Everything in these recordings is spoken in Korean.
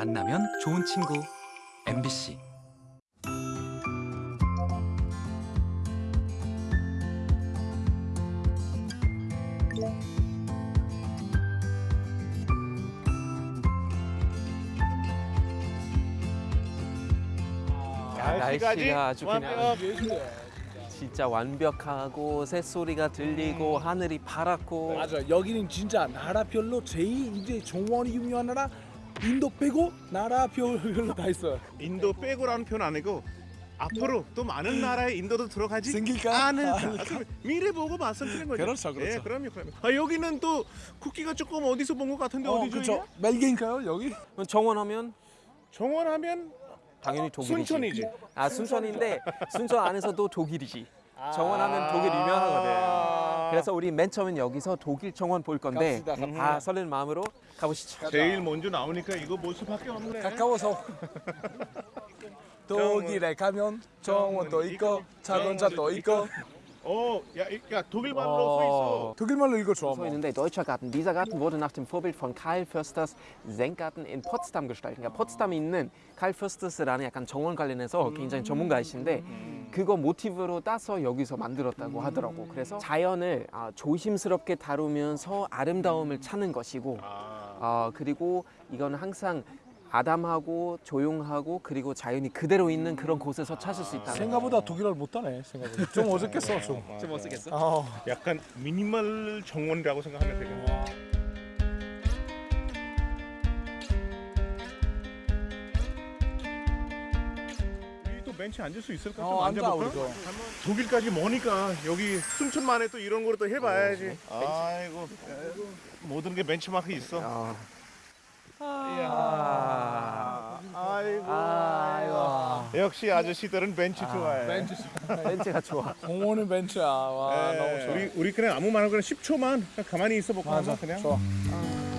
만나면 좋은 친구. MBC 야, 날씨가 아주 그냥. 진짜. 완벽하고 새소리가 들리고 하늘이 파랗고. 맞아. 여기는 진짜 나라별로 제일 이제 정원이 유명한 나라 인도 빼고 나라 별로 다 있어요 인도 빼고라는 표현 아니고 앞으로 또 많은 나라에 인도도 들어가지 생길까? 않을까 미래 보고 말씀드린 거죠 그렇죠, 그렇죠. 예, 그럼요 그럼요 아, 여기는 또 쿠키가 조금 어디서 본 것 같은데 어, 어디죠 그쵸 이게? 멜게인가요 여기? 정원하면 정원하면 당연히 독일이지. 순천이지 아 순천인데 순천 안에서도 독일이지. 정원하면 독일 유명하거든. 그래서 우리 맨 처음엔 여기서 독일 정원 볼 건데 갑시다, 갑시다. 아 설레는 마음으로 가보시죠. 제일 먼저 나오니까 이거 볼 수밖에 없네. 가까워서. 독일에 가면 정원도 있고 자동차도 있고 어, 야 독일 말로 어. 써 있어 독일말로 읽어 줘 So 있는데 Deutscher Garten. Dieser Garten wurde nach dem Vorbild von Karl Försters Senkgarten in Potsdam gestaltet. 그러니까 포츠담에 있는 칼 퍼스터스라는 약간 정원 관련해서 굉장히 전문가이신데 그거 모티브로 따서 여기서 만들었다고 하더라고. 그래서 자연을 아, 조심스럽게 다루면서 아름다움을 찾는 것이고 아, 어, 그리고 이건 항상 아담하고 조용하고 그리고 자연이 그대로 있는 그런 곳에서 찾을 수 있다는 생각보다 독일어를 못하네 생각보다 좀 어색했어 좀 좀 어색했어? 어. 약간 미니멀 정원이라고 생각하면 되겠네 우리 또 벤치 앉을 수 있을까? 좀 어, 앉아, 앉아볼까? 우리도. 독일까지 머니까 여기 순천만에 또 이런 거를 또 해봐야지. 아이고 모든 게 벤치마크 있어. 아, 이야. 아이고. 아이고 역시 아저씨들은 벤치 좋아해. 벤치 벤츠가 좋아. 공원은 벤치야 와 예, 너무 좋아 우리 우리 그냥 아무 말 그냥 10초만 그냥 가만히 있어 볼까 맞아 그냥. 좋아 끝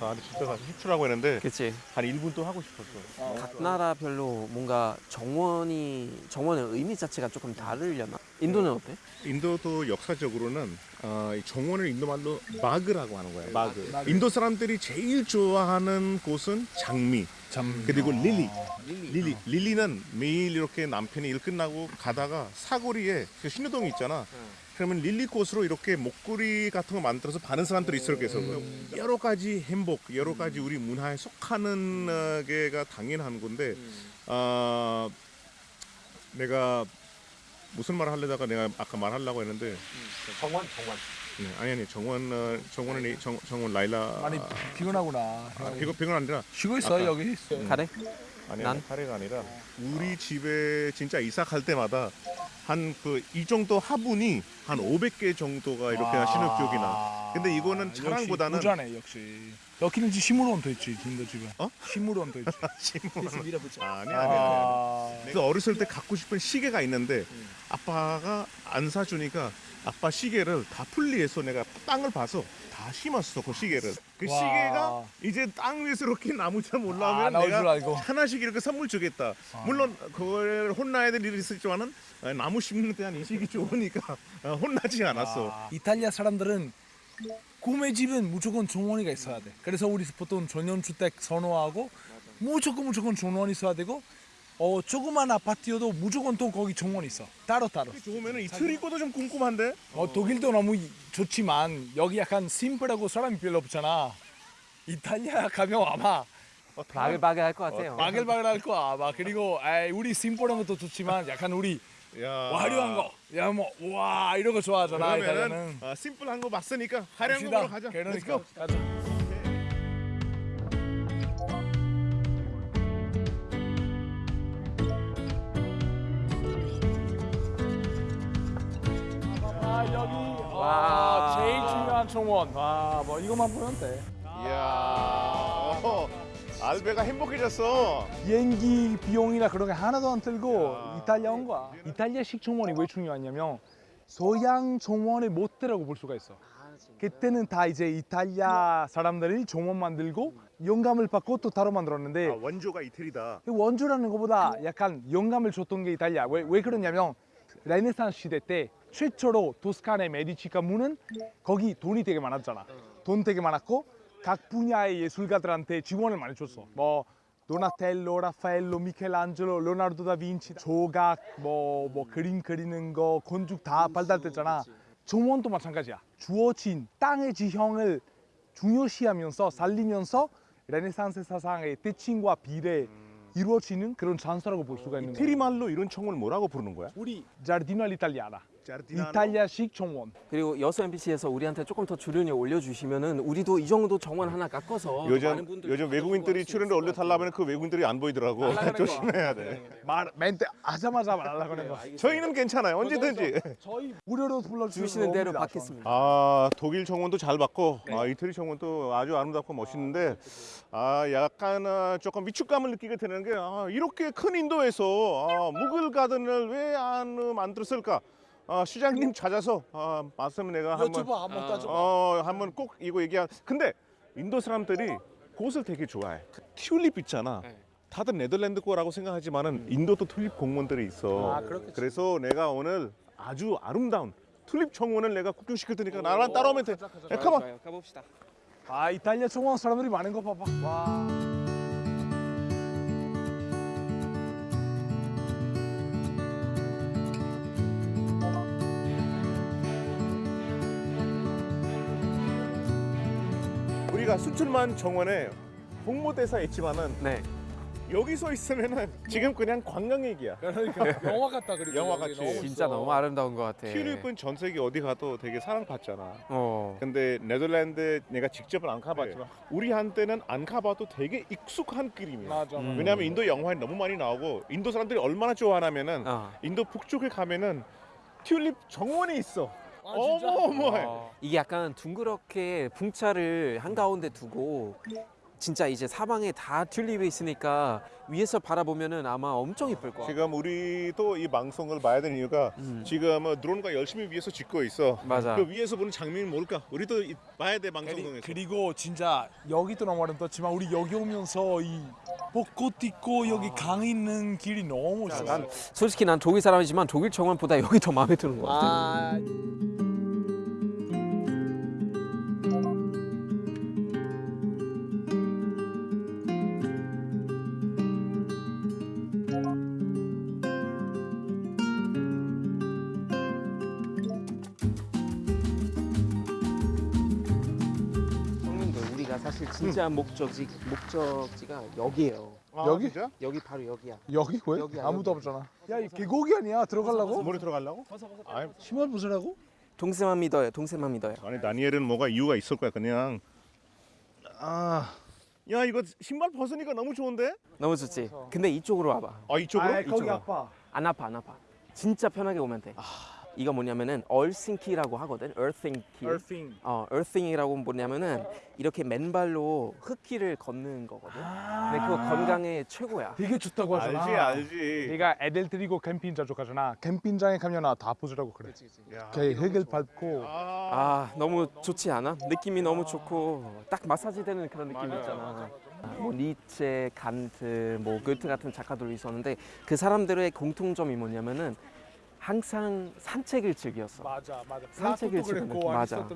아 좋다. 근데 진짜 10초라고 했는데 그치. 한 1분 또 하고 싶었어. 각 나라별로 뭔가 정원이 정원의 의미 자체가 조금 다르려나? 인도는 어때? 인도도 역사적으로는 어, 이 정원을 인도 말로 बाग라고 하는 거예요. बाग. 인도 사람들이 제일 좋아하는 곳은 장미. 참 그리고 lily. lily. lily 는 매일 이렇게 남편이 일 끝나고 가다가 사거리에 그 신호등이 있잖아. 그러면 lily 꽃으로 이렇게 목걸이 같은 거 만들어서 파는 사람들이 있어요. 그래서 여러 가지 행복, 여러 가지 우리 문화에 속하는 어, 게가 당연한 건데, 어, 내가 무슨 말을 하려다가 내가 아까 말하려고 했는데, 정원, 정원. 네, 아니 아니 정원 어, 정원은 이- 정, 정원 라일라 많이 피곤하구나 아, 비건 비건 아니라 쉬고 있어 아까. 여기 가래? 아니 난? 아니 카레가 아니라 우리 집에 진짜 이사 갈 때마다 한 그 이 정도 화분이 한 500개 정도가 이렇게 하시는 기억이 나. 근데 이거는 역시 부자네 역시 여기는 지 식물원도 있지 인도 집은 어? 식물원도 있지 아니 아니 아니. 아니. 그래서 어렸을 때 갖고 싶은 시계가 있는데 아빠가 안 사주니까 아빠 시계를 다 분리해서 내가 땅을 봐서 다 심었어 그 시계를 그 와. 시계가 이제 땅 위에서 이렇게 나무처럼 올라오면 아, 내가. 하나씩 이렇게 선물 주겠다 물론 그걸 혼나야 될 일이 있었지만은 어, 나무 심는 데한 인식이 좋으니까 어, 혼나지 않았어 아, 이탈리아 사람들은 구매 집은 무조건 정원이가 있어야 돼. 그래서 우리 보통 전용주택 선호하고 무조건 무조건 정원 있어야 되고 어 조그만 아파트여도 무조건 또 거기 정원 있어. 따로 따로. 좋으면은 이 트리코도 좀 궁금한데 어 독일도 너무 이- 좋지만 여기 약간 심플하고 사람이 별로 없잖아. 이탈리아 가면 아마 어, 다- 바글바글 할 것 같아요. 바글바글 할 거야 아마. 그리고 에이, 우리 심플한 것도 좋지만 약간 우리 야. 화려한 거, 야 뭐 와 이런 거 좋아하잖아 그러면은 이탈리아는. 어, 심플한 거 봤으니까 화려한 거 갑시다. 보러 가자 그러니까 3,000원. 와, 아, 뭐 이것만 보면 돼. 이야. 어, 알베가 행복해졌어. 비행기 비용이나 그런 게 하나도 안 들고 야. 이탈리아 온 거야. 이탈리아식 정원이 왜 중요하냐면 서양 정원의 모태라고 볼 수가 있어. 아, 그때는 다 이제 이탈리아 사람들이 정원 만들고 영감을 받고 또 따로 만들었는데 아, 원조가 이태리다. 그 원조라는 것보다 약간 영감을 줬던 게 이탈리아. 왜, 왜 그러냐면 그 레네상스 시대 때 최초로 토스카네 메디치 가문은 거기 돈이 되게 많았잖아. 돈 되게 많았고 각 분야의 예술가들한테 지원을 많이 줬어. 뭐 도나텔로, 라파엘로, 미켈란젤로, 레오나르도 다빈치, 조각, 뭐, 뭐 그림 그리는 거, 건축 다 발달됐잖아. 정원도 마찬가지야. 주어진 땅의 지형을 중요시하면서 살리면서 레네상스 사상의 대칭과 비례 이루어지는 그런 장소라고 볼 수가 있는 거야. 이태리 말로 이런 청원을 뭐라고 부르는 거야? 우리 자르디노 알이탈리아나? 이탈리아식 정원. 그리고 여수 MBC에서 우리한테 조금 더 출연료 올려주시면은 우리도 이 정도 정원 하나 깎아서 많은 요즘 분들 요즘 외국인들이 출연료 올려달라면 그 외국인들이 안 보이더라고. 조심해야 돼. 말 멘트 하자마자 말하려고 하는 거. 저희는 괜찮아요. 언제든지. 저희 무료로 불러주시면 주시는 대로 받겠습니다. 아 독일 정원도 잘 봤고 아, 이태리 정원도 아주 아름답고 멋있는데 아 약간 아, 조금 위축감을 느끼게 되는 게 아, 이렇게 큰 인도에서 아, 무글 가든을 왜 안 만들었을까? 아, 시장님 찾아서 아, 말씀 내가. 한번 유튜브 한번 따져. 어 한번 꼭 이거 얘기하. 근데 인도 사람들이 꽃을 되게 좋아해. 그 튤립 있잖아. 네. 다들 네덜란드 거라고 생각하지만은 인도도 튤립 공원들이 있어. 아, 그렇겠지. 그래서 내가 오늘 아주 아름다운 튤립 정원을 내가 구경시킬 테니까 나랑 따라오면 돼. 야, 가만. 가봅시다. 아 이탈리아 정원 사람들이 많은 거 봐봐. 와. 우리가 수출만 정원에 홍보대사 있지만은 네. 여기서 있으면은 지금 그냥 관광 얘기야. 그러니까 영화 같다 그리고 영화 같이. 너무 진짜. 너무 아름다운 것 같아. 튤립은 전 세계 어디 가도 되게 사랑받잖아. 어. 근데 네덜란드 내가 직접은 안 가봤지만 우리한테는 안 가봐도 되게 익숙한 그림이야. 맞아. 음. 왜냐하면 인도 영화에 너무 많이 나오고 인도 사람들이 얼마나 좋아하냐면은 어. 인도 북쪽에 가면은 튤립 정원이 있어. 아, 진짜? 어마어마해. 어. 이게 약간 둥그렇게 풍차를 한 가운데 두고 진짜 이제 사방에 다 튤립이 있으니까 위에서 바라보면은 아마 엄청 이쁠 거야. 지금 우리도 이 방송을 봐야 되는 이유가 음. 지금 어, 드론과 열심히 위에서 찍고 있어. 맞아. 그 위에서 보는 장면이 뭘까? 우리도 이- 봐야 돼 방송에서. 그리고 진짜 여기도 너무 아름답지만 우리 여기 오면서 이 벚꽃 있고 여기 강 있는 길이 너무 좋아. 난 솔직히 난 독일 사람이지만 독일 정원보다 여기 더 마음에 드는 것 같아. 아, 진짜 목적지 목적지가 여기예요. 아, 여기? 진짜? 여기 바로 여기야. 여기 왜? 여기야, 아무도 여기. 없잖아. 야, 이 계곡이 아니야. 들어가려고? 물에 들어가려고? 아니, 신발 벗으라고? 동생만 믿어요. 동생만 믿어요. 아니 다니엘은 뭐가 이유가 있을 거야 그냥. 아, 야 이거 신발 벗으니까 너무 좋은데? 너무 좋지. 근데 이쪽으로 와봐. 아 이쪽으로? 아, 거기 이쪽으로. 아파. 안 아파 안 아파. 진짜 편하게 오면 돼. 이거 뭐냐면은 얼싱키라고 하거든. earthing key. Earthing. 어, earthing이라고 뭐냐면은 이렇게 맨발로 흙길을 걷는 거거든. 근데 그거 건강에 최고야. 되게 좋다고 하잖아. 알지 알지. 내가 애들 데리고 캠핑 자주 가잖아. 캠핑장에 가면 나다 벗으라고 그래. 야, 이렇게 흙을 밟고. 아, 아 너무 좋지 않아? 느낌이 너무 좋고 딱 마사지 되는 그런 느낌 있잖아. 뭐 니체, 간트, 뭐 goethe 같은 작가들이 있었는데 그 사람들의 공통점이 뭐냐면은 항상 산책을 즐겼어. 맞아, 맞아. 산책을 그랬고 맞아.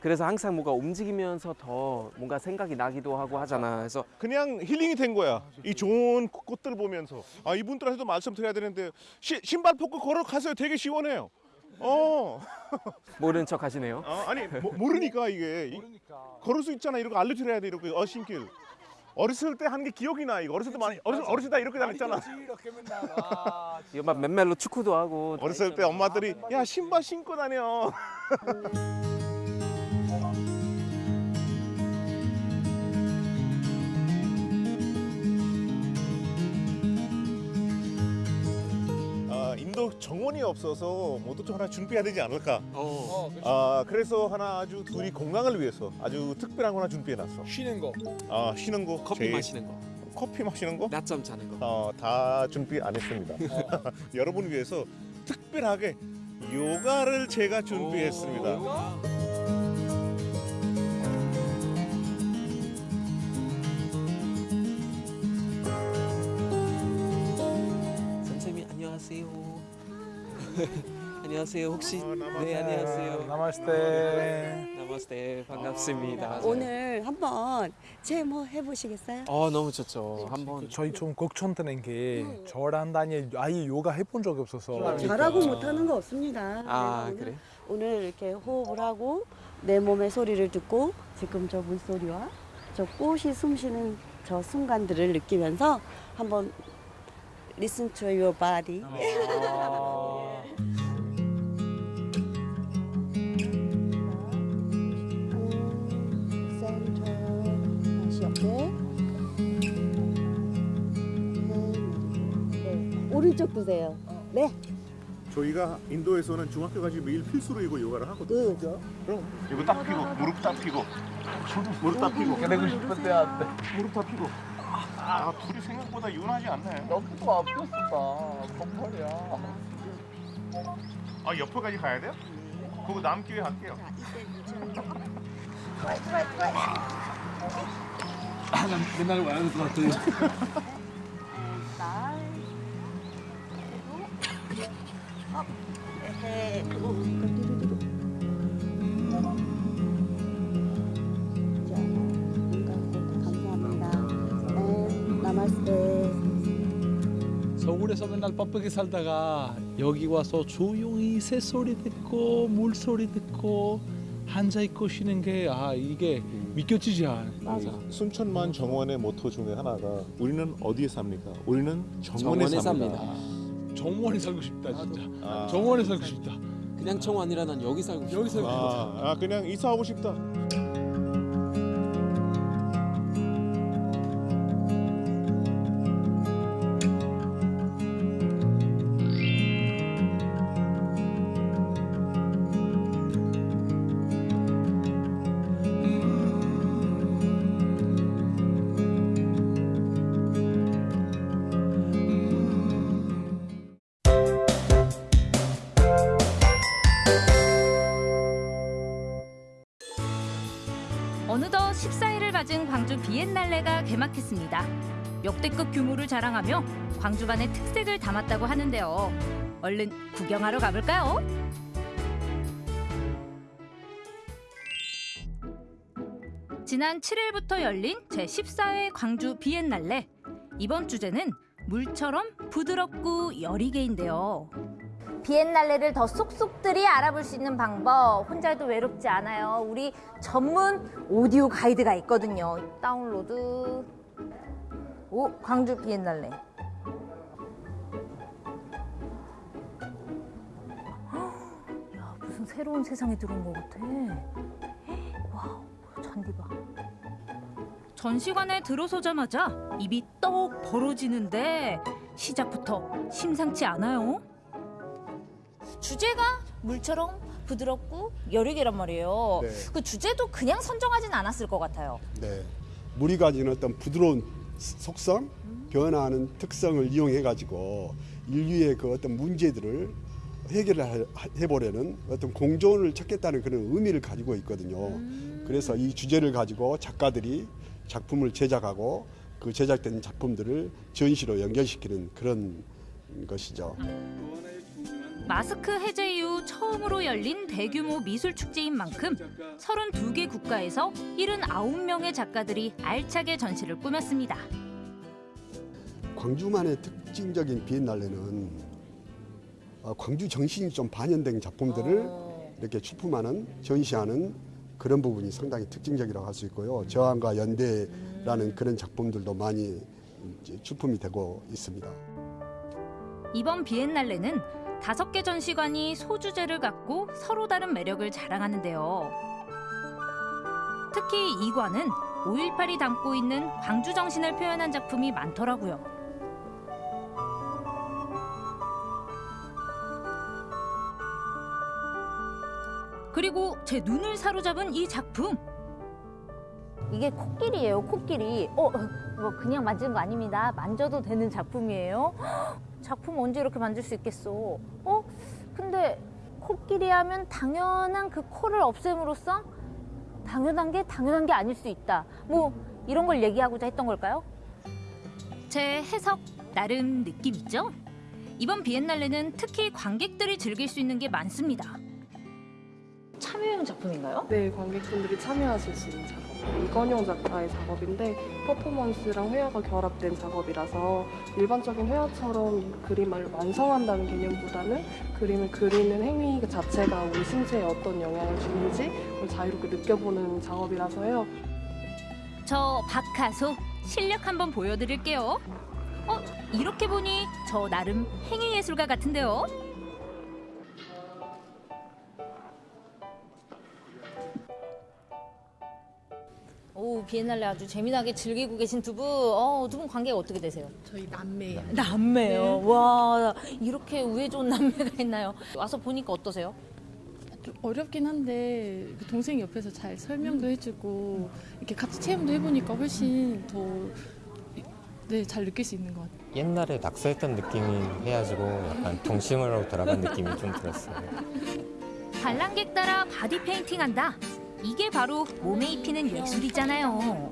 그래서 항상 뭔가 움직이면서 더 뭔가 생각이 나기도 하고 하잖아. 그래서 그냥 힐링이 된 거야. 이 좋은 꽃들 보면서 아 이분들한테도 말씀 드려야 되는데 시, 신발 벗고 걸어가세요. 되게 시원해요. 어, 모른 척 하시네요. 어, 아니 모, 모르니까 이게 이- 그러니까. 걸을 수 있잖아. 이렇게 알려드려야 돼. 이렇게 어신길. 어렸을 때 한 게 기억이 나. 이거 어렸을 때 많이 어렸을, 어렸을 때 이렇게 다녔잖아. 이렇게 맨날. 아, 이거 막 맨발로 축구도 하고 어렸을 때 엄마들이 야 신발 신고 다녀. 아, 정원이 없어서 뭐도 하나 준비해야 되지 않을까. 어, 그치. 아 그래서 하나 아주 둘이 건강을 위해서 아주 특별한 거 하나 준비해놨어. 쉬는 거. 아 쉬는 거, 커피 제일- 마시는 거, 커피 마시는 거, 낮잠 자는 거. 어, 다 준비 안 했습니다. 여러분 위해서 특별하게 요가를 제가 준비했습니다. 안녕하세요. 혹시 어. 네 안녕하세요. 나마스테. 나마스테 반갑습니다. 오늘 한번 제모 해보시겠어요? 어 너무 좋죠. 한번 저희 좀 걱정되는 게 저랑 다니 아예 요가 해본 적이 없어서 잘하고 못하는 거 없습니다. 아 그래서 그래? 오늘, 오늘 이렇게 호흡을 하고 내 몸의 소리를 듣고 지금 저 물소리와 저 꽃이 숨쉬는 저 순간들을 느끼면서 한번 listen to your body. 네. 오른쪽 드세요. 네. 저희가 인도에서는 중학교까지 매일 필수로 이거 요가를 하거든요. 그 그럼 이거 딱 피고 무릎 딱 피고 무릎 딱 피고 그러고 싶은데 안 돼. 무릎 다 피고 아 둘이 생각보다 유난하지 않네. 너무도 아팠었다. 건물이야. 아 옆에까지 가야 돼요? 그거 다음 기회에 할게요. 맨날 와야 될 것 같아. 날 맨날 바쁘게 살다가 여기 와서 조용히 새소리 듣고 물소리 듣고 앉아 있고 쉬는 게 아 이게 믿겨지지 않아. 맞아. 순천만 정원의 모토 중에 하나가 우리는 어디에 삽니까? 우리는 정원에, 정원에 삽니다. 삽니다. 정원에 살고 싶다 진짜. 아, 정원에 살고 싶다. 그냥 청원이라 난 여기 살고 싶어. 여기 살고 싶다. 아, 아 그냥 이사하고 싶다. 역대급 규모를 자랑하며 광주만의 특색을 담았다고 하는데요. 얼른 구경하러 가볼까요? 지난 7일부터 열린 제14회 광주 비엔날레. 이번 주제는 물처럼 부드럽고 여리게인데요. 비엔날레를 더 쏙쏙들이 알아볼 수 있는 방법 혼자 해도 외롭지 않아요. 우리 전문 오디오 가이드가 있거든요. 다운로드. 오 광주 비엔날레. 헉, 야 무슨 새로운 세상에 들어온 것 같아. wow 잔디 봐. 전시관에 들어서자마자 입이 떡 벌어지는데 시작부터 심상치 않아요. 주제가 물처럼 부드럽고 여리게란 말이에요. 네. 그 주제도 그냥 선정하진 않았을 것 같아요. 네. 물이 가지는 어떤 부드러운 속성, 변화하는 특성을 이용해 가지고 인류의 그 어떤 문제들을 해결을 해보려는 어떤 공존을 찾겠다는 그런 의미를 가지고 있거든요. 그래서 이 주제를 가지고 작가들이 작품을 제작하고 그 제작된 작품들을 전시로 연결시키는 그런 것이죠. 마스크 해제 이후 처음으로 열린 대규모 미술 축제인 만큼 32개 국가에서 79명의 작가들이 알차게 전시를 꾸몄습니다. 광주만의 특징적인 비엔날레는 어, 광주 정신이 좀 반영된 작품들을 이렇게 출품하는 전시하는 그런 부분이 상당히 특징적이라고 할 수 있고요. 저항과 연대라는 그런 작품들도 많이 이제 출품이 되고 있습니다. 이번 비엔날레는 다섯 개 전시관이 소주제를 갖고 서로 다른 매력을 자랑하는데요. 특히 이 관은 5.18이 담고 있는 광주 정신을 표현한 작품이 많더라고요. 그리고 제 눈을 사로잡은 이 작품. 이게 코끼리예요, 코끼리. 어, 뭐 그냥 만지는 거 아닙니다. 만져도 되는 작품이에요. 헉, 작품 언제 이렇게 만질 수 있겠어? 어? 근데 코끼리 하면 당연한 그 코를 없앰으로써 당연한 게 당연한 게 아닐 수 있다. 뭐 이런 걸 얘기하고자 했던 걸까요? 제 해석 나름 느낌 있죠? 이번 비엔날레는 특히 관객들이 즐길 수 있는 게 많습니다. 참여형 작품인가요? 네, 관객분들이 참여하실 수 있는 작업. 이건용 작가의 작업인데 퍼포먼스랑 회화가 결합된 작업이라서 일반적인 회화처럼 그림을 완성한다는 개념보다는 그림을 그리는 행위 그 자체가 우리 신체에 어떤 영향을 주는지 자유롭게 느껴보는 작업이라서요. 저 박하소 실력 한번 보여드릴게요. 어, 이렇게 보니 저 나름 행위예술가 같은데요. 오 비엔날레 아주 재미나게 즐기고 계신 두 분. 어, 두 분 관계가 어떻게 되세요? 저희 남매예요. 남매요. 와 이렇게 우애 좋은 남매가 있나요? 와서 보니까 어떠세요? 좀 어렵긴 한데 그 동생이 옆에서 잘 설명도 해주고 이렇게 같이 체험도 해보니까 훨씬 더 네, 잘 느낄 수 있는 것 같아요. 옛날에 낙서했던 느낌이 해가지고 약간 동심으로 돌아간 느낌이 좀 들었어요. 관람객 따라 바디 페인팅 한다. 이게 바로 몸에 입히는 예술이잖아요.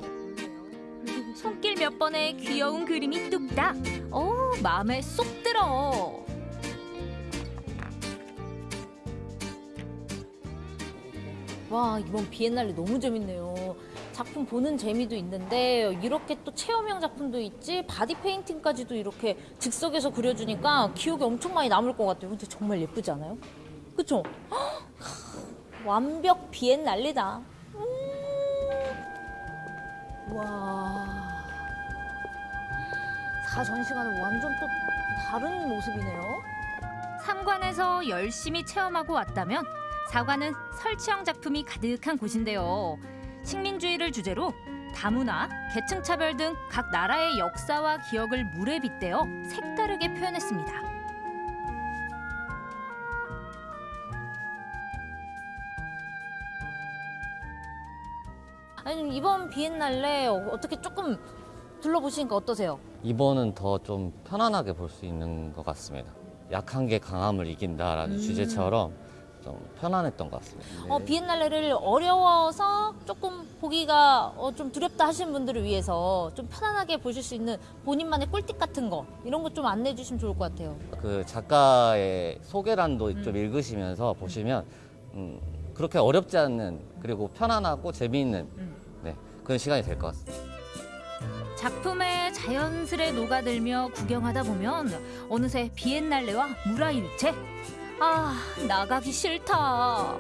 손길 몇 번에 귀여운 그림이 뚝딱. 어, 마음에 쏙 들어. 와 이번 비엔날레 너무 재밌네요. 작품 보는 재미도 있는데 이렇게 또 체험형 작품도 있지 바디 페인팅까지도 이렇게 즉석에서 그려주니까 기억에 엄청 많이 남을 것 같아요. 근데 정말 예쁘지 않아요? 그쵸? 헉, 완벽 비엔날레다. 음. 와. 4전시관은 완전 또 다른 모습이네요. 삼관에서 열심히 체험하고 왔다면 사관은 설치형 작품이 가득한 곳인데요. 식민주의를 주제로 다문화, 계층차별 등 각 나라의 역사와 기억을 물에 빗대어 색다르게 표현했습니다. 아니 이번 비엔날레 어떻게 조금 둘러보시니까 어떠세요? 이번은 더 좀 편안하게 볼 수 있는 것 같습니다. 약한 게 강함을 이긴다라는 음. 주제처럼 좀 편안했던 것 같습니다. 어, 비엔날레를 어려워서 조금 보기가 어, 좀 두렵다 하시는 분들을 위해서 좀 편안하게 보실 수 있는 본인만의 꿀팁 같은 거 이런 거 좀 안내해 주시면 좋을 것 같아요. 그 작가의 소개란도 음. 좀 읽으시면서 보시면 음, 그렇게 어렵지 않는 그리고 편안하고 재미있는 음. 네, 그런 시간이 될 것 같습니다. 작품에 자연스레 녹아들며 구경하다 보면 어느새 비엔날레와 무라일체. 아, 나가기 싫다.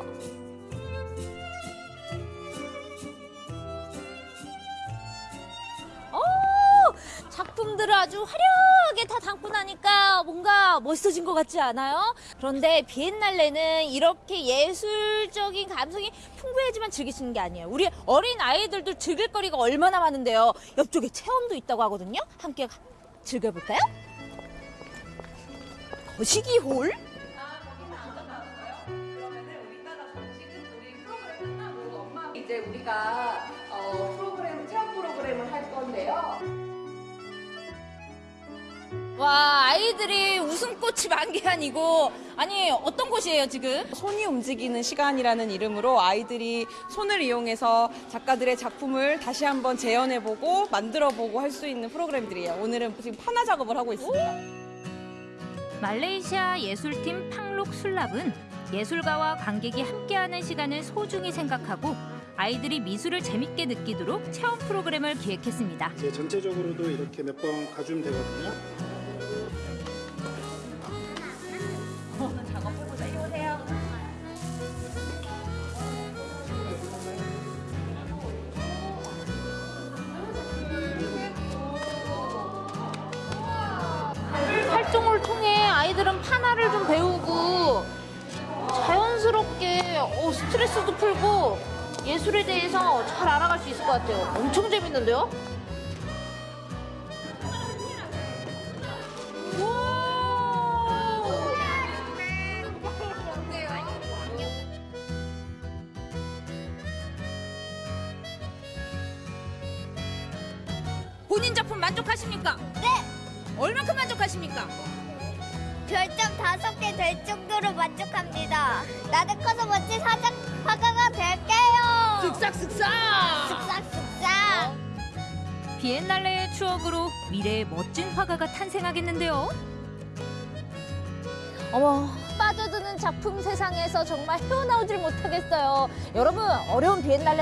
작품들을 아주 화려하게 다 담고 나니까 뭔가 멋있어진 것 같지 않아요? 그런데 비엔날레는 이렇게 예술적인 감성이 풍부해지만 있는 게 아니에요. 우리 어린 아이들도 즐길 거리가 얼마나 많은데요. 옆쪽에 체험도 있다고 하거든요. 함께 가- 즐겨볼까요? 거시기 홀? 이제 우리가 어, 프로그램 체험 프로그램을 할 건데요. 와 아이들이 웃음꽃이 만개아니고 아니 어떤 곳이에요 지금? 손이 움직이는 시간이라는 이름으로 아이들이 손을 이용해서 작가들의 작품을 다시 한번 재현해보고 만들어보고 할 수 있는 프로그램들이에요. 오늘은 지금 판화 작업을 하고 있습니다. 말레이시아 예술팀 팡록 술랍은 예술가와 관객이 함께하는 시간을 소중히 생각하고 아이들이 미술을 재밌게 느끼도록 체험 프로그램을 기획했습니다. 전체적으로도 이렇게 몇 번 가주면 되거든요. 통해 아이들은 판화를 좀 배우고 자연스럽게 어, 스트레스도 풀고 예술에 대해서 잘 알아갈 수 있을 것 같아요. 엄청 재밌는데요?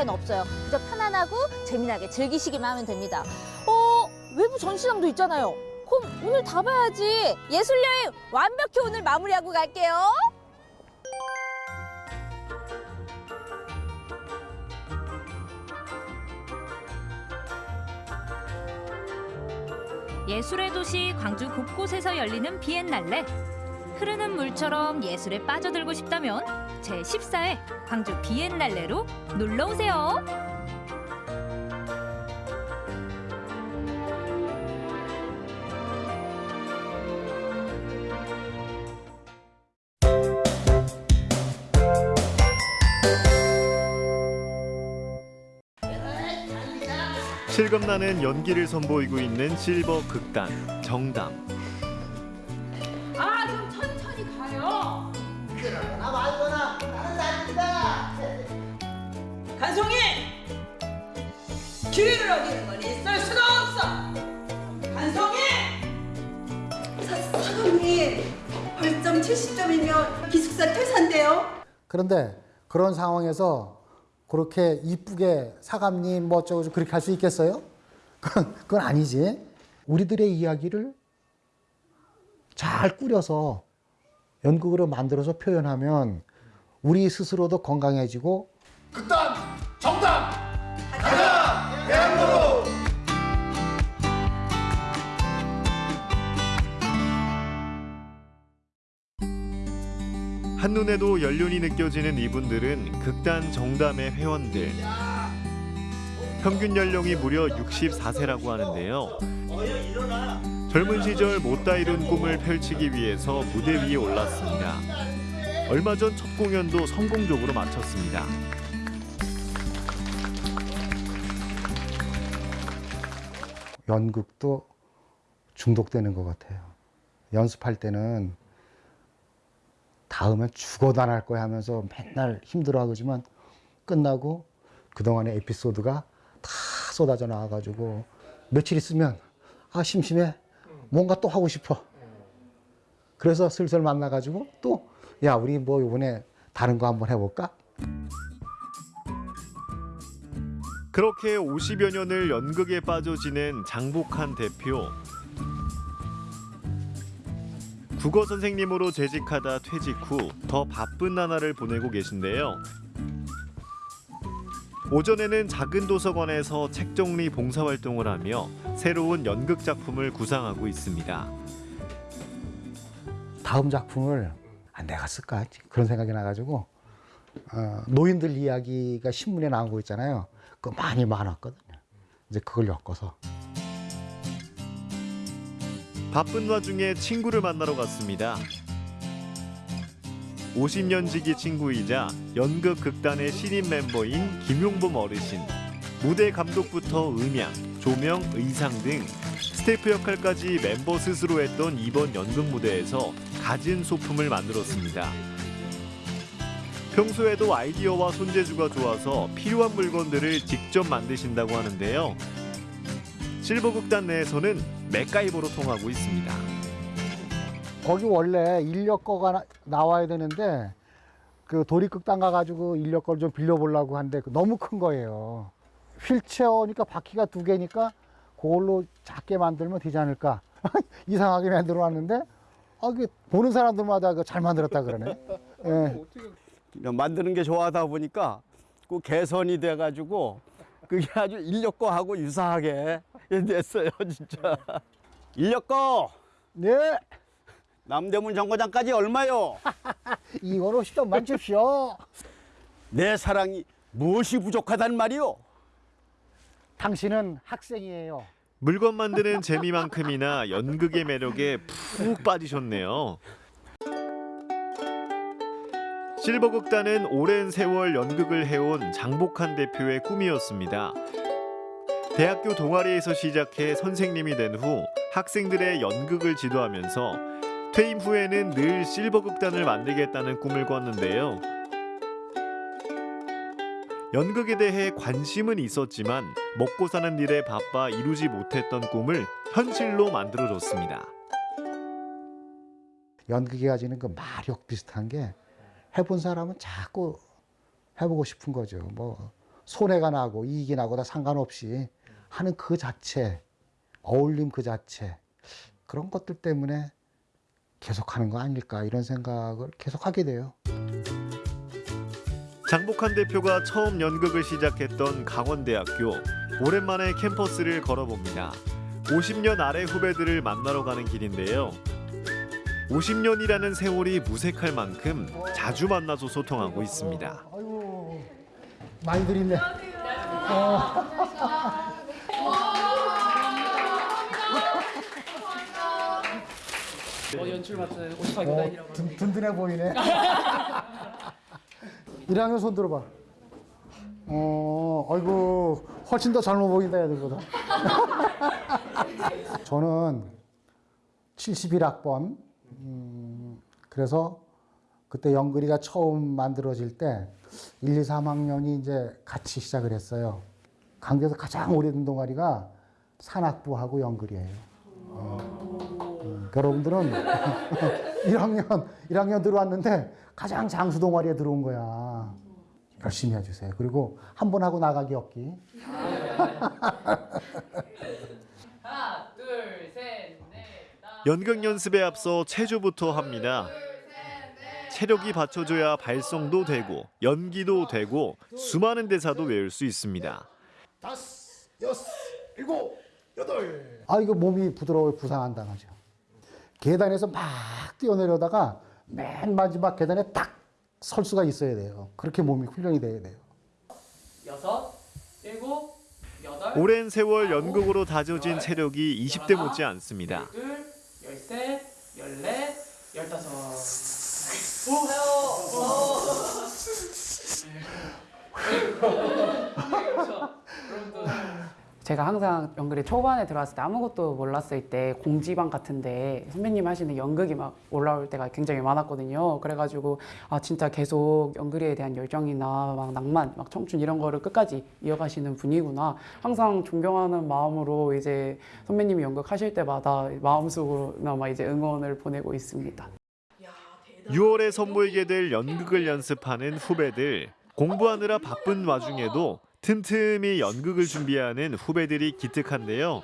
비엔날레는 없어요. 그저 편안하고 재미나게 즐기시기만 하면 됩니다. 어, 외부 전시장도 있잖아요. 그럼 오늘 다 봐야지. 예술 여행 완벽히 오늘 마무리하고 갈게요. 예술의 도시 광주 곳곳에서 열리는 비엔날레. 흐르는 물처럼 예술에 빠져들고 싶다면 제14회 광주 비엔날레로 놀러 오세요. 실감나는 연기를 선보이고 있는 실버 극단 정담. 5점이면 기숙사 퇴사인데요. 그런데 그런 상황에서 그렇게 이쁘게 사감님 뭐 어쩌고 그렇게 할 수 있겠어요? 그건 아니지. 우리들의 이야기를 잘 꾸려서 연극으로 만들어서 표현하면 우리 스스로도 건강해지고 극단 정답 가자 대한민국 한눈에도 연륜이 느껴지는 이분들은 극단 정담의 회원들. 평균 연령이 무려 64세라고 하는데요. 젊은 시절 못다 이룬 꿈을 펼치기 위해서 무대 위에 올랐습니다. 얼마 전 첫 공연도 성공적으로 마쳤습니다. 연극도 중독되는 것 같아요. 연습할 때는 다음엔 죽어도 안 할 거야 하면서 맨날 힘들어하지만 끝나고 그동안의 에피소드가 다 쏟아져 나와가지고 며칠 있으면 아 심심해. 뭔가 또 하고 싶어. 그래서 슬슬 만나가지고 또 야 우리 뭐 이번에 다른 거 한번 해볼까? 그렇게 50여 년을 연극에 빠져 지낸 장복한 대표. 국어 선생님으로 재직하다 퇴직 후 더 바쁜 나날을 보내고 계신데요. 오전에는 작은 도서관에서 책 정리 봉사 활동을 하며 새로운 연극 작품을 구상하고 있습니다. 다음 작품을 아, 내가 쓸까 그런 생각이 나가지고 어, 노인들 이야기가 신문에 거 있잖아요. 그거 많이 많았거든요. 이제 그걸 엮어서 바쁜 와중에 친구를 만나러 갔습니다. 50년 지기 친구이자 연극 극단의 신인 멤버인 김용범 어르신. 무대 감독부터 음향, 조명, 의상 등 스태프 역할까지 멤버 스스로 했던 이번 연극 무대에서 갖은 소품을 만들었습니다. 평소에도 아이디어와 손재주가 좋아서 필요한 물건들을 직접 만드신다고 하는데요. 실버극단 내에서는 맥가이버로 통하고 있습니다. 거기 원래 인력거가 나, 나와야 되는데 그 도립극단 가가지고 인력거를 좀 빌려보려고 하는데 그 너무 큰 거예요. 휠체어니까 바퀴가 두 개니까 그걸로 작게 만들면 되지 않을까 이상하게 만들어 놨는데 아, 그 보는 사람들마다 그잘 만들었다 그러네. 예. 만드는 게 좋아하다 보니까 그 개선이 돼가지고 그게 아주 인력거하고 유사하게 됐어요, 진짜. 인력거. 네. 남대문 정거장까지 얼마요? 이거로 10점만 줍시오. 내 사랑이 무엇이 부족하단 말이오? 당신은 학생이에요. 물건 만드는 재미만큼이나 연극의 매력에 푹 빠지셨네요. 실버극단은 오랜 세월 연극을 해온 장복한 대표의 꿈이었습니다. 대학교 동아리에서 시작해 선생님이 된 후 학생들의 연극을 지도하면서 퇴임 후에는 늘 실버극단을 만들겠다는 꿈을 꿨는데요. 연극에 대해 관심은 있었지만 먹고 사는 일에 바빠 이루지 못했던 꿈을 현실로 만들어줬습니다. 연극이 가지는 그 마력 비슷한 게 해본 사람은 자꾸 해보고 싶은 거죠. 뭐 손해가 나고 이익이 나고 다 상관없이 하는 그 자체, 어울림 그 자체 그런 것들 때문에 계속하는 거 아닐까 이런 생각을 계속하게 돼요. 장복한 대표가 처음 연극을 시작했던 강원대학교 오랜만에 캠퍼스를 걸어봅니다. 50년 아래 후배들을 만나러 가는 길인데요. 50년이라는 세월이 무색할 만큼 자주 만나서 소통하고 있습니다. 많이들 있네. 어. 어, 연출 맡은 오십학년 어, 든, 든든해 보이네. 1학년 손 들어봐. 어, 아이고, 훨씬 더 젊어 보인다, 애들보다. 저는 71학번. 음, 그래서 그때 연그리가 처음 만들어질 때 1, 2, 3학년이 이제 같이 시작을 했어요. 강대에서 가장 오래된 동아리가 산악부하고 연글이에요. 음, 여러분들은 1학년, 1학년 들어왔는데 가장 장수 동아리에 들어온 거야. 열심히 해주세요. 그리고 한 번 하고 나가기 없기. 연극 연습에 앞서 체조부터 합니다. 체력이 받쳐줘야 발성도 되고 연기도 되고 수많은 대사도 외울 수 있습니다. 다섯, 여섯, 일곱, 여덟. 아, 이거 몸이 부드러워 부상 안 당하죠. 계단에서 막 뛰어내려다가 맨 마지막 계단에 딱 설 수가 있어야 돼요. 그렇게 몸이 훈련이 돼야 돼요. 여섯, 일곱, 여덟. 오랜 세월 연극으로 다져진 체력이 20대 못지 않습니다. 둘, 열셋, 열넷, 열다섯. 오, 제가 항상 연극에 초반에 들어왔을 때 아무것도 몰랐을 때 공지방 같은데 선배님 하시는 연극이 막 올라올 때가 굉장히 많았거든요. 그래가지고 아 진짜 계속 연극에 대한 열정이나 막 낭만, 막 청춘 이런 거를 끝까지 이어가시는 분이구나. 항상 존경하는 마음으로 이제 선배님이 연극 하실 때마다 마음속으로나마 이제 응원을 보내고 있습니다. 6월에 선보이게 될 연극을 연습하는 후배들. 공부하느라 바쁜 와중에도 틈틈이 연극을 준비하는 후배들이 기특한데요.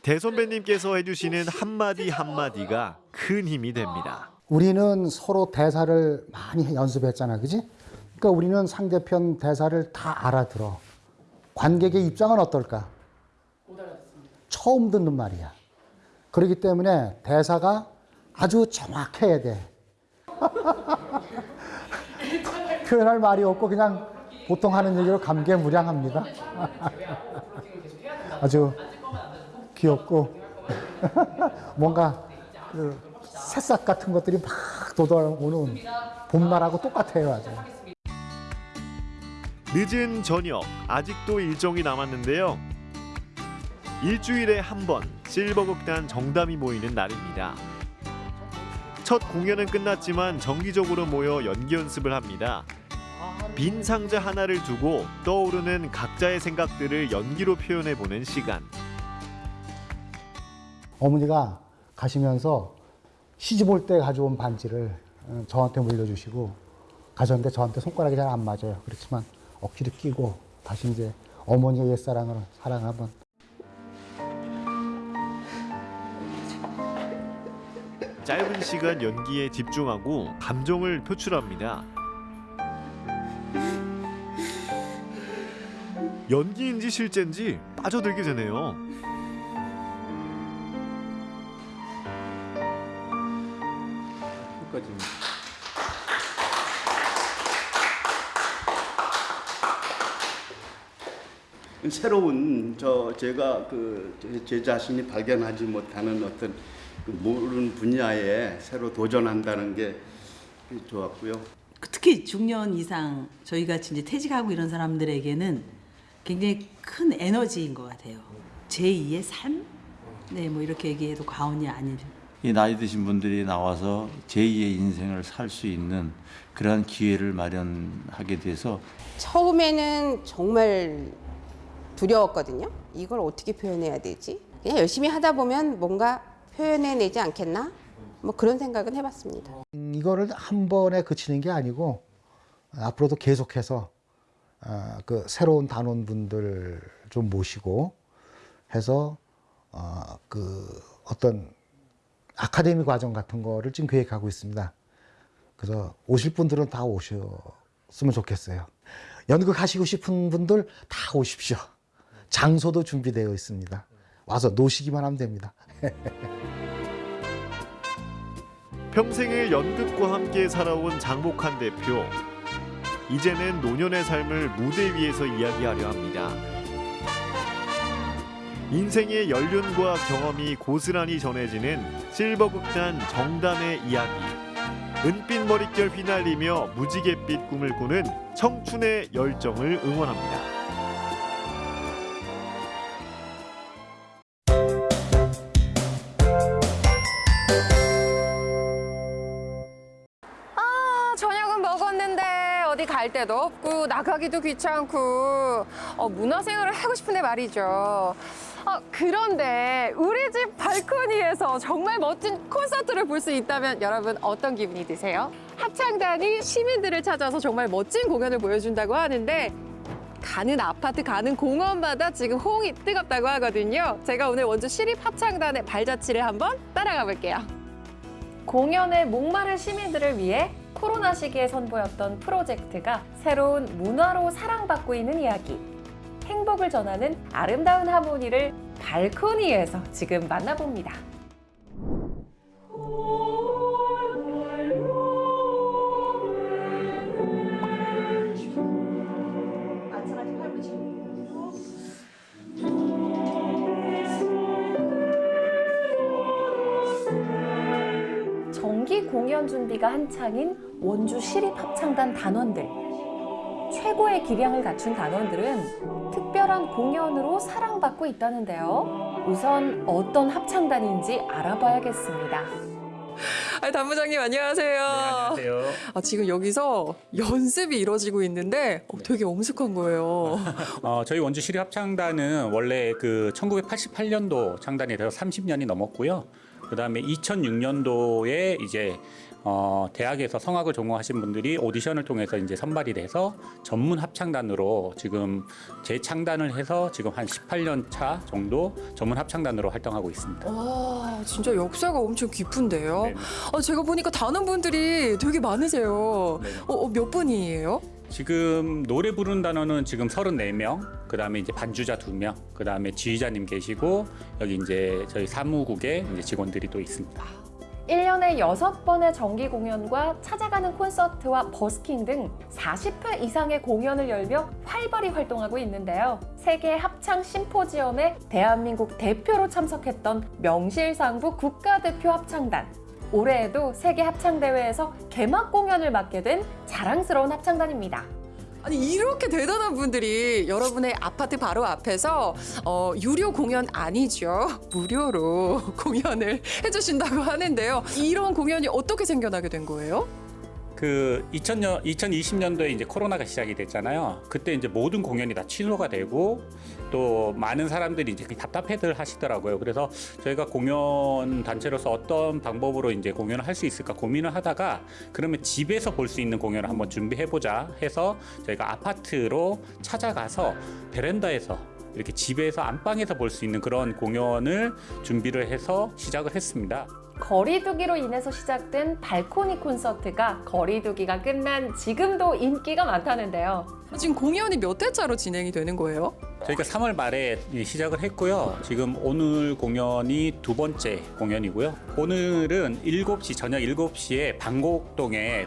대선배님께서 해주시는 한마디 한마디가 큰 힘이 됩니다. 우리는 서로 대사를 많이 연습했잖아, 그지? 그러니까 우리는 상대편 대사를 다 알아들어. 관객의 입장은 어떨까? 처음 듣는 말이야. 그렇기 때문에 대사가 아주 정확해야 돼. 표현할 말이 없고 그냥 보통 하는 얘기로 감개무량합니다. 아주 귀엽고 뭔가 그 새싹 같은 것들이 막 돋아오는 봄날하고 똑같아요, 아주. 늦은 저녁 아직도 일정이 남았는데요. 일주일에 한 번 실버극단 정담이 모이는 날입니다. 첫 공연은 끝났지만 정기적으로 모여 연기 연습을 합니다. 빈 상자 하나를 두고 떠오르는 각자의 생각들을 연기로 표현해 보는 시간. 어머니가 가시면서 시집 올 때 가져온 반지를 어, 저한테 물려주시고 가셨는데 저한테 손가락이 잘 안 맞아요. 그렇지만 억지로 끼고 다시 이제 어머니의 옛사랑을 사랑을 한번 짧은 시간 연기에 집중하고 감정을 표출합니다. 연기인지 실제인지 빠져들게 되네요. 새로운 저 제가 그 제 자신이 발견하지 못하는 어떤 그 모르는 분야에 새로 도전한다는 게 좋았고요. 특히 중년 이상 저희 같이 이제 퇴직하고 이런 사람들에게는 굉장히 큰 에너지인 것 같아요. 제2의 삶? 네, 뭐 이렇게 얘기해도 과언이 아니죠. 이 나이 드신 분들이 나와서 제2의 인생을 살 수 있는 그러한 기회를 마련하게 돼서 처음에는 정말 두려웠거든요. 이걸 어떻게 표현해야 되지? 그냥 열심히 하다 보면 뭔가 표현해내지 않겠나? 뭐 그런 생각은 해봤습니다. 음, 이거를 한 번에 그치는 게 아니고 앞으로도 계속해서 아, 그 새로운 단원분들 좀 모시고 해서 어, 그 어떤 아카데미 과정 같은 거를 지금 계획하고 있습니다. 그래서 오실 분들은 다 오셨으면 좋겠어요. 연극 하시고 싶은 분들 다 오십시오. 장소도 준비되어 있습니다. 와서 노시기만 하면 됩니다. 평생을 연극과 함께 살아온 장복한 대표. 이제는 노년의 삶을 무대 위에서 이야기하려 합니다. 인생의 연륜과 경험이 고스란히 전해지는 실버극단 정담의 이야기. 은빛 머릿결 휘날리며 무지갯빛 꿈을 꾸는 청춘의 열정을 응원합니다. 아, 저녁은 먹었는데 어디 갈 데도 없고 나가기도 귀찮고 어, 문화생활을 하고 싶은데 말이죠. 어, 그런데 우리 집 발코니에서 정말 멋진 콘서트를 볼 수 있다면 여러분 어떤 기분이 드세요? 합창단이 시민들을 찾아서 정말 멋진 공연을 보여준다고 하는데 가는 아파트, 가는 공원마다 지금 호응이 뜨겁다고 하거든요. 제가 오늘 원주 시립합창단의 발자취를 한번 따라가 볼게요. 공연에 목마른 시민들을 위해 코로나 시기에 선보였던 프로젝트가 새로운 문화로 사랑받고 있는 이야기. 행복을 전하는 아름다운 하모니를 발코니에서 지금 만나봅니다. 공연 준비가 한창인 원주 시립합창단 단원들. 최고의 기량을 갖춘 단원들은 특별한 공연으로 사랑받고 있다는데요. 우선 어떤 합창단인지 알아봐야겠습니다. 아, 단부장님 안녕하세요. 안녕하세요. 아, 지금 여기서 연습이 이루어지고 있는데 어, 되게 엄숙한 거예요. 어, 저희 원주 시립 합창단은 원래 그 1988년도 창단이 돼서 30년이 넘었고요. 그 다음에 2006년도에 이제 어, 대학에서 성악을 전공하신 분들이 오디션을 통해서 이제 선발이 돼서 전문 합창단으로 지금 재창단을 해서 지금 한 18년 차 정도 전문 합창단으로 활동하고 있습니다. 와, 진짜 역사가 엄청 깊은데요. 아, 제가 보니까 단원분들이 되게 많으세요. 어, 어, 몇 분이에요? 지금 노래 부르는 단원은 지금 34명, 그 다음에 이제 반주자 2명, 그 다음에 지휘자님 계시고 여기 이제 저희 사무국에 이제 직원들이 또 있습니다. 1년에 6번의 정기 공연과 찾아가는 콘서트와 버스킹 등 40회 이상의 공연을 열며 활발히 활동하고 있는데요. 세계 합창 심포지엄에 대한민국 대표로 참석했던 명실상부 국가대표 합창단. 올해에도 세계 합창대회에서 개막 공연을 맡게 된 자랑스러운 합창단입니다. 아니 이렇게 대단한 분들이 여러분의 아파트 바로 앞에서 어, 유료 공연 아니죠 무료로 공연을 해주신다고 하는데요 이런 공연이 어떻게 생겨나게 된 거예요? 그 2000년 2020년도에 이제 코로나가 시작이 됐잖아요. 그때 이제 모든 공연이 다 취소가 되고 또 많은 사람들이 이제 답답해들 하시더라고요. 그래서 저희가 공연 단체로서 어떤 방법으로 이제 공연을 할 수 있을까 고민을 하다가 그러면 집에서 볼 수 있는 공연을 한번 준비해 보자 해서 저희가 아파트로 찾아가서 베란다에서 이렇게 집에서 안방에서 볼 수 있는 그런 공연을 준비를 해서 시작을 했습니다. 거리두기로 인해서 시작된 발코니 콘서트가 거리두기가 끝난 지금도 인기가 많다는데요. 지금 공연이 몇 회차로 진행이 되는 거예요? 저희가 3월 말에 시작을 했고요. 지금 오늘 공연이 두 번째 공연이고요. 오늘은 7시 저녁 7시에 방곡동에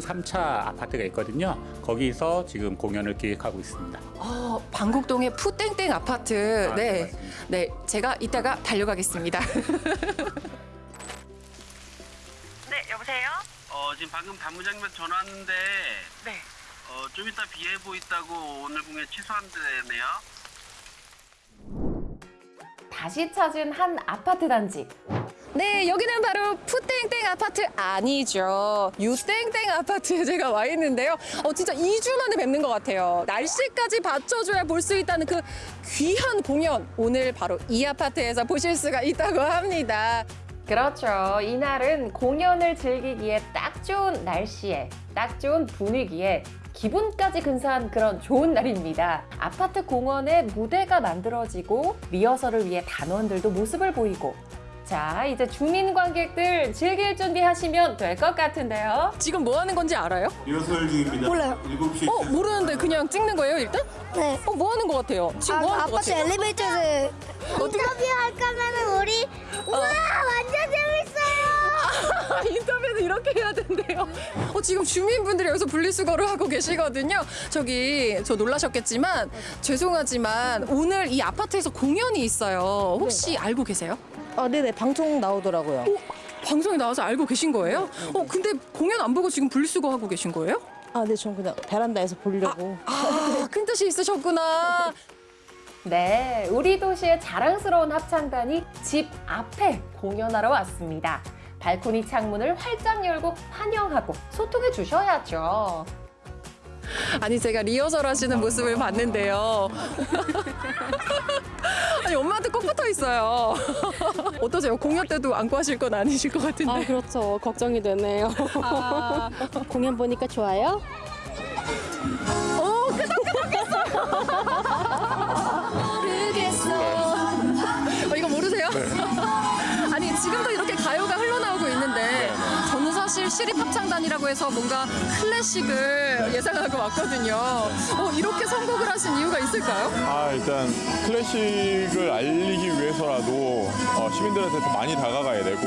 3차 아파트가 있거든요. 거기서 지금 공연을 기획하고 있습니다. 아, 방곡동의 푸땡땡 아파트. 아, 네, 네, 제가 이따가 달려가겠습니다. 네, 여보세요? 어, 지금 방금 단무장님한테 전화 왔는데 네. 어, 좀 이따 비 예보 있다고 오늘 공연 취소한대네요. 다시 찾은 한 아파트 단지. 네, 여기는 바로 푸땡땡 아파트 아니죠. 유땡땡 아파트에 제가 와 있는데요. 어, 진짜 2주 만에 뵙는 것 같아요. 날씨까지 받쳐줘야 볼 수 있다는 그 귀한 공연. 오늘 바로 이 아파트에서 보실 수가 있다고 합니다. 그렇죠. 이날은 공연을 즐기기에 딱 좋은 날씨에, 딱 좋은 분위기에 기분까지 근사한 그런 좋은 날입니다. 아파트 공원에 무대가 만들어지고 리허설을 위해 단원들도 모습을 보이고 자, 이제 주민 관객들 즐길 준비하시면 될 것 같은데요. 지금 뭐 하는 건지 알아요? 리허설 중입니다. 몰라요. 7시. 어, 모르는데 그냥 찍는 거예요, 일단? 네. 어, 뭐 하는 것 같아요? 지금 뭐 하는 것 아파트 같아요? 엘리베이터에서 인터뷰 할 거면 우리 우와 완전 재밌어요. 인터뷰는 이렇게 해야 된대요. 어, 지금 주민분들이 여기서 분리수거를 하고 계시거든요. 저기 저 놀라셨겠지만 죄송하지만 오늘 이 아파트에서 공연이 있어요. 혹시 알고 계세요? 아, 네네. 방송 나오더라고요. 방송에 나와서 알고 계신 거예요? 어, 근데 공연 안 보고 지금 분리수거 하고 계신 거예요? 아, 네. 전 그냥 베란다에서 보려고. 아, 큰 뜻이 있으셨구나. 네, 우리 도시의 자랑스러운 합창단이 집 앞에 공연하러 왔습니다. 발코니 창문을 활짝 열고 환영하고 소통해 주셔야죠. 아니 제가 리허설 하시는 모습을 봤는데요. 아니 엄마한테 꼭 붙어 있어요. 어떠세요? 공연 때도 안고 하실 건 아니실 것 같은데. 아, 그렇죠. 걱정이 되네요. 아. 공연 보니까 좋아요? 사실 시립 합창단이라고 해서 뭔가 클래식을 예상하고 왔거든요. 어, 이렇게 선곡을 하신 이유가 있을까요? 아 일단 클래식을 알리기 위해서라도 어, 시민들한테 더 많이 다가가야 되고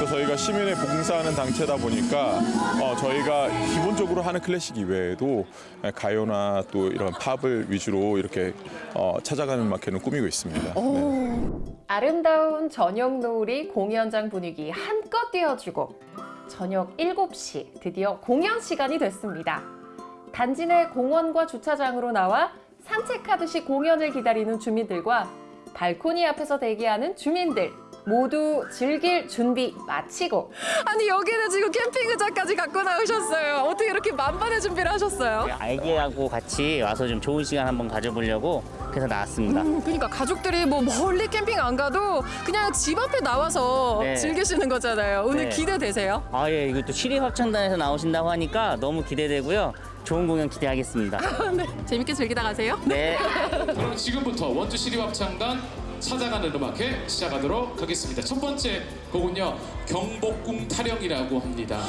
또 저희가 시민에 봉사하는 단체다 보니까 어, 저희가 기본적으로 하는 클래식 이외에도 가요나 또 이런 팝을 위주로 이렇게 어, 찾아가는 마켓을 꾸미고 있습니다. 네. 아름다운 저녁 노을이 공연장 분위기 한껏 띄워주고 저녁 7시 드디어 공연 시간이 됐습니다. 단지 내 공원과 주차장으로 나와 산책하듯이 공연을 기다리는 주민들과 발코니 앞에서 대기하는 주민들 모두 즐길 준비 마치고 아니 여기는 지금 캠핑 의자까지 갖고 나오셨어요. 어떻게 이렇게 만반의 준비를 하셨어요? 아이들하고 같이 와서 좀 좋은 시간 한번 가져보려고 그래서 나왔습니다. 음, 그러니까 가족들이 뭐 멀리 캠핑 안 가도 그냥 집 앞에 나와서 네. 즐기시는 거잖아요. 오늘 네. 기대되세요? 아, 예, 이거 또 시립합창단에서 나오신다고 하니까 너무 기대되고요. 좋은 공연 기대하겠습니다. 네, 재밌게 즐기다 가세요. 네. 그럼 지금부터 원주 시립합창단 찾아가는 음악회 시작하도록 하겠습니다. 첫 번째 곡은요 경복궁 타령이라고 합니다.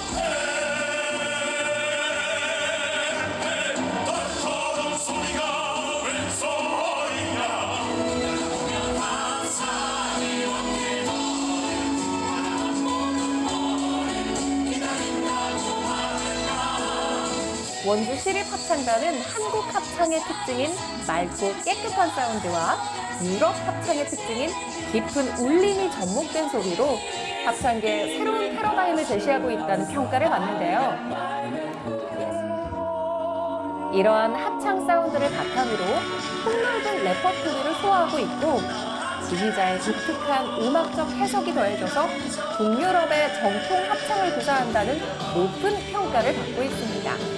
원주 시립합창단은 한국 합창의 특징인 맑고 깨끗한 사운드와 유럽 합창의 특징인 깊은 울림이 접목된 소리로 합창계의 새로운 패러다임을 제시하고 있다는 평가를 받는데요. 이러한 합창 사운드를 바탕으로 폭넓은 레퍼토리를 소화하고 있고 지휘자의 독특한 음악적 해석이 더해져서 북유럽의 정통 합창을 구사한다는 높은 평가를 받고 있습니다.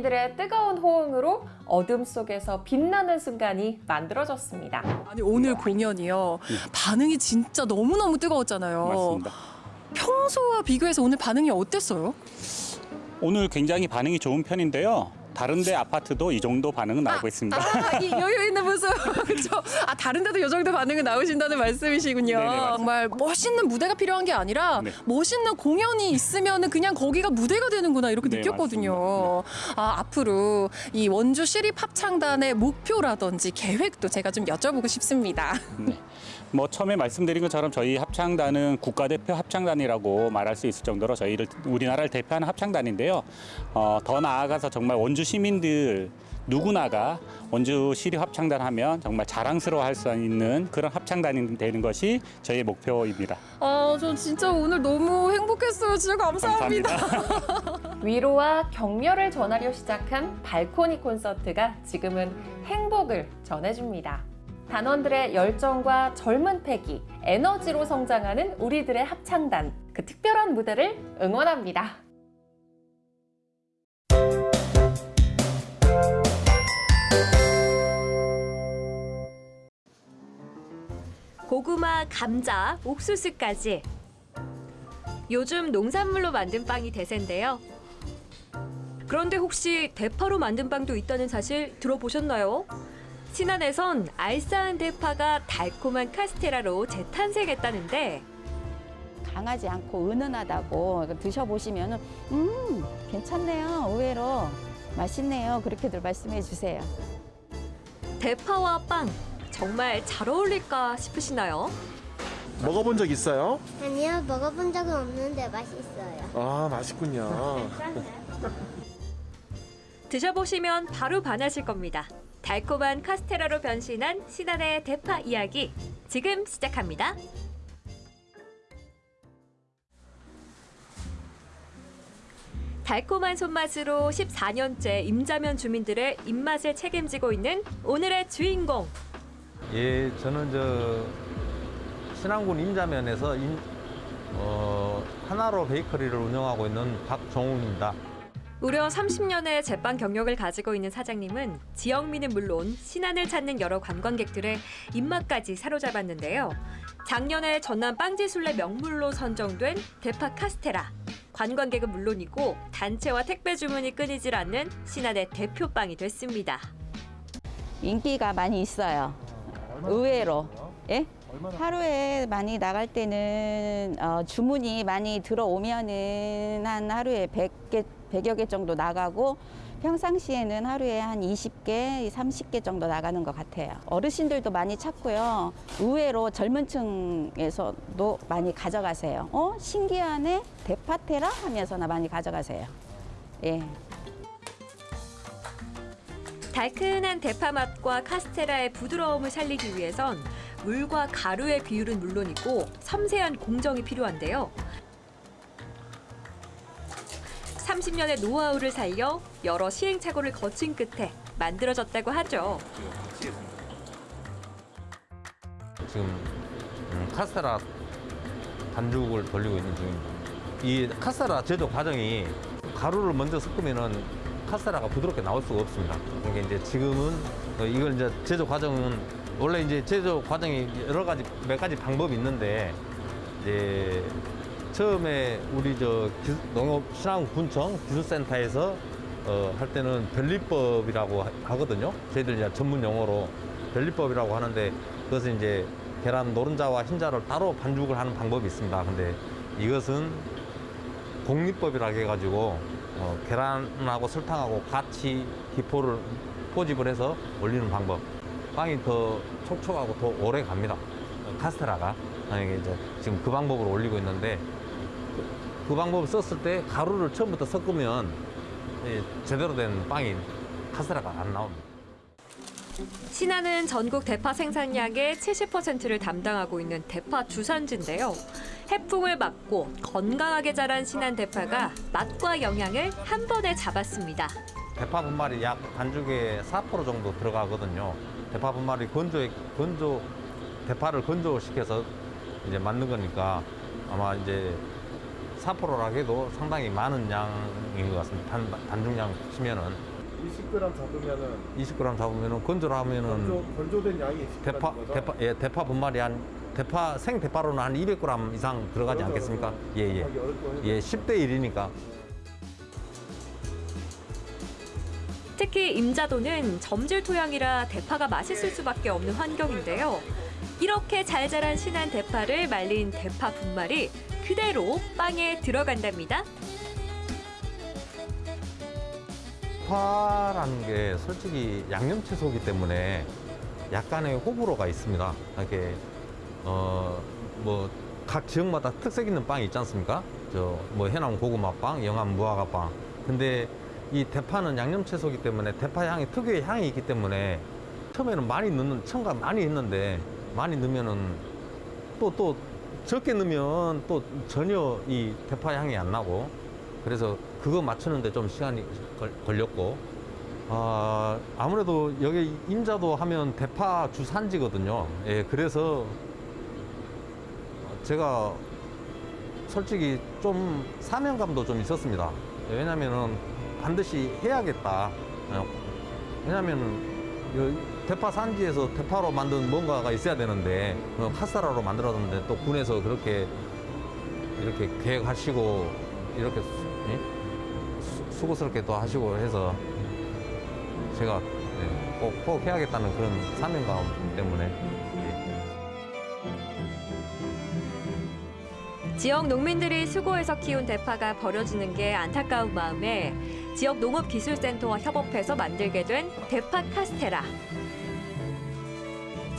주민들의 뜨거운 호응으로 어둠 속에서 빛나는 순간이 만들어졌습니다. 아니 오늘 공연이요. 반응이 진짜 너무너무 뜨거웠잖아요. 맞습니다. 평소와 비교해서 오늘 반응이 어땠어요? 오늘 굉장히 반응이 좋은 편인데요. 다른데 아파트도 이 정도 반응은 나오고 있습니다. 아, 이 여유 있는 모습. 그렇죠. 아, 다른 데도 이 정도 반응이 나오신다는 말씀이시군요. 네네, 맞습니다. 정말 멋있는 무대가 필요한 게 아니라 네. 멋있는 공연이 있으면 그냥 거기가 무대가 되는구나 이렇게 네, 느꼈거든요. 아, 앞으로 이 원주 시립 합창단의 목표라든지 계획도 제가 좀 여쭤보고 싶습니다. 뭐 처음에 말씀드린 것처럼 저희 합창단은 국가대표 합창단이라고 말할 수 있을 정도로 저희를 우리나라를 대표하는 합창단인데요. 어, 더 나아가서 정말 원주 시민들 누구나가 원주 시립 합창단 하면 정말 자랑스러워 할 수 있는 그런 합창단이 되는 것이 저희의 목표입니다. 아, 저 진짜 오늘 너무 행복했어요. 진짜 감사합니다. 위로와 격려를 전하려 시작한 발코니 콘서트가 지금은 행복을 전해줍니다. 단원들의 열정과 젊은 패기, 에너지로 성장하는 우리들의 합창단, 그 특별한 무대를 응원합니다. 고구마, 감자, 옥수수까지. 요즘 농산물로 만든 빵이 대세인데요. 그런데 혹시 대파로 만든 빵도 있다는 사실 들어보셨나요? 신안에선 알싸한 대파가 달콤한 카스테라로 재탄생했다는데 강하지 않고 은은하다고 드셔보시면 음 괜찮네요 의외로 맛있네요 그렇게들 말씀해 주세요 대파와 빵 정말 잘 어울릴까 싶으시나요? 먹어본 적 있어요? 아니요, 먹어본 적은 없는데 맛있어요. 아 맛있군요. 드셔보시면 바로 반하실 겁니다. 달콤한 카스테라로 변신한 신안의 대파 이야기 지금 시작합니다. 달콤한 손맛으로 14년째 임자면 주민들의 입맛을 책임지고 있는 오늘의 주인공 예, 저는 저 신안군 임자면에서 임, 어, 하나로 베이커리를 운영하고 있는 박정욱입니다. 무려 30년의 제빵 경력을 가지고 있는 사장님은 지역민은 물론 신안을 찾는 여러 관광객들의 입맛까지 사로잡았는데요. 작년에 전남 빵지술래 명물로 선정된 대파 카스테라. 관광객은 물론이고 단체와 택배 주문이 끊이질 않는 신안의 대표 빵이 됐습니다. 인기가 많이 있어요 의외로 예? 하루에 많이 나갈 때는 어, 주문이 많이 들어오면은 한 하루에 100개, 100여 개 정도 나가고 평상시에는 하루에 한 20개, 30개 정도 나가는 것 같아요. 어르신들도 많이 찾고요. 의외로 젊은 층에서도 많이 가져가세요. 어? 신기하네? 대파테라? 하면서나 많이 가져가세요. 예. 달큰한 대파 맛과 카스테라의 부드러움을 살리기 위해선 물과 가루의 비율은 물론이고 섬세한 공정이 필요한데요. 30년의 노하우를 살려 여러 시행착오를 거친 끝에 만들어졌다고 하죠. 지금 음, 카스테라 반죽을 돌리고 있는 중입니다. 이 카스테라 제조 과정이 가루를 먼저 섞으면은 카스테라가 부드럽게 나올 수가 없습니다. 그러니까 이제 지금은 어, 이걸 이제 제조 과정은 원래 이제 제조 과정이 여러 가지 몇 가지 방법이 있는데 이제 처음에 우리 저 기- 농업 신안군청 기술센터에서 어, 할 때는 변리법이라고 하- 하거든요. 저희들 이제 전문 용어로 변리법이라고 하는데 그것은 이제 계란 노른자와 흰자를 따로 반죽을 하는 방법이 있습니다. 근데 이것은 공리법이라고 해가지고 어, 계란하고 설탕하고 같이 기포를 포집을 해서 올리는 방법. 빵이 더 촉촉하고 더 오래 갑니다. 어, 카스테라가 만약에 이제 지금 그 방법으로 올리고 있는데 그, 그 방법을 썼을 때 가루를 처음부터 섞으면 예, 제대로 된 빵인 카스테라가 안 나옵니다. 신안은 전국 대파 생산량의 70%를 담당하고 있는 대파 주산지인데요. 해풍을 막고 건강하게 자란 신안 대파가 맛과 영양을 한 번에 잡았습니다. 대파 분말이 약 반죽에 4% 정도 들어가거든요. 대파 분말이 건조, 건조, 대파를 건조시켜서 이제 만든 거니까 아마 이제 4%라 해도 상당히 많은 양인 것 같습니다. 단, 단중량 치면은 20g 잡으면은 20g 잡으면은 건조를 하면은 건조, 건조된 양이 20g 대파, 거죠? 대파, 예, 대파 분말이 한 대파 생 대파로는 한 200g 이상 들어가지 그렇죠, 않겠습니까? 그렇죠. 예, 예. 하기 어렵고 해서. 예, 10대 1이니까. 특히 임자도는 점질 토양이라 대파가 맛있을 수밖에 없는 환경인데요. 이렇게 잘 자란 신안 대파를 말린 대파 분말이 그대로 빵에 들어간답니다. 대파라는 게 솔직히 양념 채소이기 때문에 약간의 호불호가 있습니다. 이렇게 어 뭐 각 지역마다 특색 있는 빵이 있지 않습니까? 저 뭐 해남 고구마 빵, 영암 무화과 빵. 근데 이 대파는 양념 채소이기 때문에 대파 향이 특유의 향이 있기 때문에 처음에는 많이 넣는 첨가 많이 했는데 많이 넣으면은 또또 적게 넣으면 또 전혀 이 대파 향이 안 나고 그래서 그거 맞추는데 좀 시간이 걸, 걸렸고 아 아무래도 여기 임자도 하면 대파 주산지거든요. 예 그래서 제가 솔직히 좀 사명감도 좀 있었습니다. 왜냐면은 반드시 해야겠다. 어, 왜냐면은 요 대파 산지에서 대파로 만든 뭔가가 있어야 되는데 어, 카스테라로 만들었는데 또 군에서 그렇게 이렇게 계획하시고 이렇게 수, 예? 수- 수고스럽게 또 하시고 해서 제가 예, 꼭, 꼭 해야겠다는 그런 사명감 때문에 지역 농민들이 수고해서 키운 대파가 버려지는 게 안타까운 마음에 지역 농업기술센터와 협업해서 만들게 된 대파 카스테라.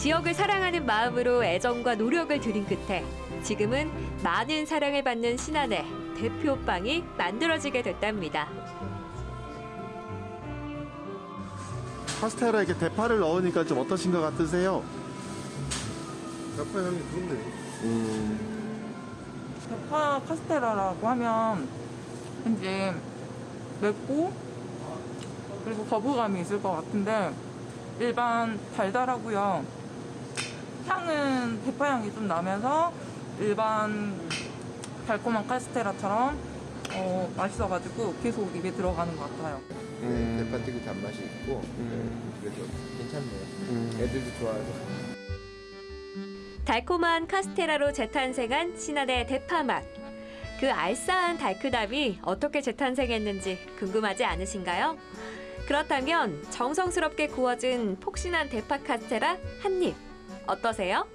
지역을 사랑하는 마음으로 애정과 노력을 들인 끝에 지금은 많은 사랑을 받는 신안의 대표 빵이 만들어지게 됐답니다. 카스테라에 이렇게 대파를 넣으니까 좀 어떠신 것 같으세요? 대파 향이 좋네요. 음. 대파 카스테라라고 하면 왠지 맵고 그리고 거부감이 있을 것 같은데 일반 달달하고요. 향은 대파 향이 좀 나면서 일반 달콤한 카스테라처럼 어, 맛있어가지고 계속 입에 들어가는 것 같아요. 네, 대파 특유 단맛이 있고 그래도 괜찮네요. 애들도 좋아하고. 달콤한 카스테라로 재탄생한 신안의 대파 맛. 그 알싸한 달크담이 어떻게 재탄생했는지 궁금하지 않으신가요? 그렇다면 정성스럽게 구워진 폭신한 대파 카스테라 한 입. 어떠세요?